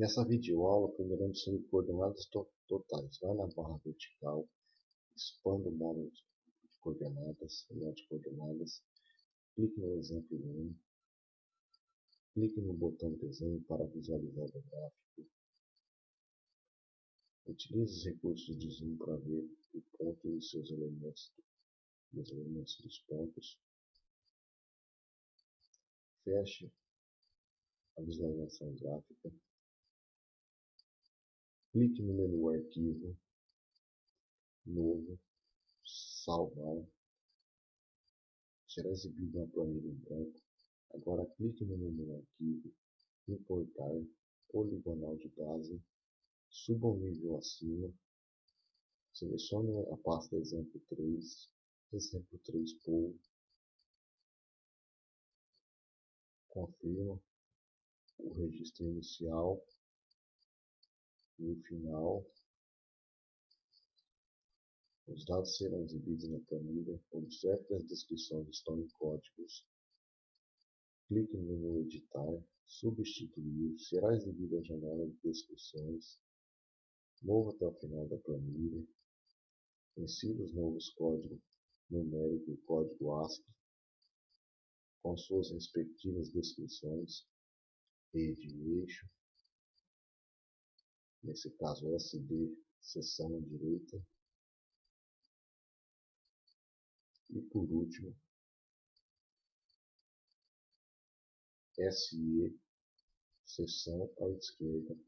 Nessa videoaula aprenderemos sobre coordenadas totais. Vai na barra vertical, expanda o módulo de coordenadas, nó de coordenadas, clique no exemplo 1, clique no botão desenho para visualizar o gráfico. Utilize os recursos de zoom para ver o ponto e seus elementos, os elementos dos pontos. Feche a visualização gráfica. Clique no menu Arquivo, Novo, Salvar. Será exibido uma planilha em branco. Agora clique no menu Arquivo, Importar, Poligonal de base, suba um nível acima, selecione a pasta Exemplo 3, Exemplo 3 Pool, confirma o registro inicial e o final. Os dados serão exibidos na planilha. Observe que as descrições estão em códigos. Clique no menu Editar, Substituir, será exibida a janela de descrições. Mova até o final da planilha. Insira os novos códigos numérico e código ASCII com suas respectivas descrições e eixo nesse caso SD seção direita. E por último SE seção à esquerda.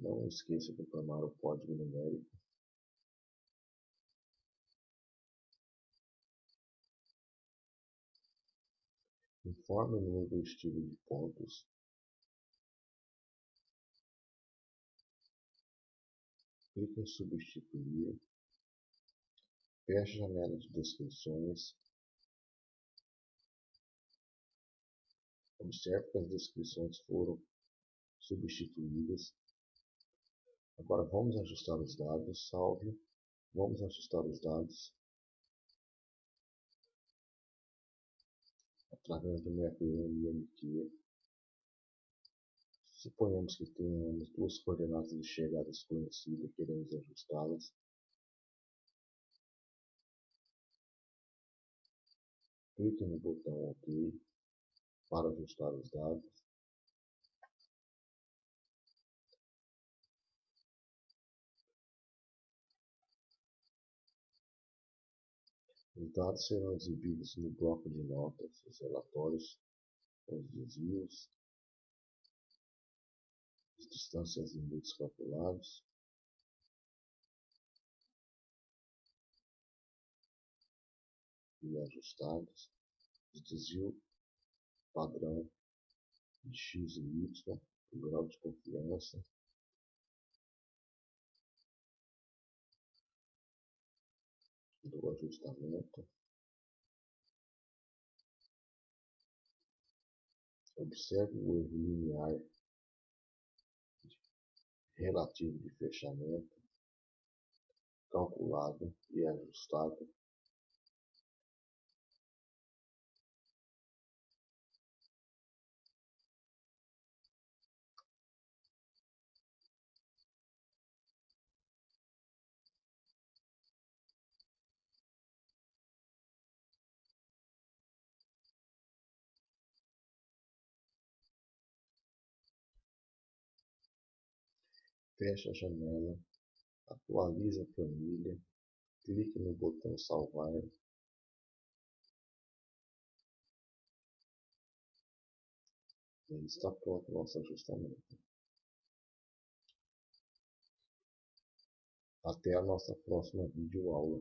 Não esqueça de informar o código numérico. Informe o número do estilo de pontos clique em substituir, feche a janela de descrições, observe que as descrições foram substituídas. Agora vamos ajustar os dados, salve, vamos ajustar os dados. Através do método MMQ Suponhamos que tenhamos duas coordenadas de chegada desconhecidas e queremos ajustá-las. Clique no botão OK para ajustar os dados. Os dados serão exibidos no bloco de notas, os relatórios, os desvios, distâncias e limites calculados. E ajustados, desvio padrão de x e y, o grau de confiança, do ajustamento, observe o erro linear relativo de fechamento, calculado e ajustado feche a janela, atualize a planilha, clique no botão salvar e está pronto o nosso ajustamento. Até a nossa próxima videoaula.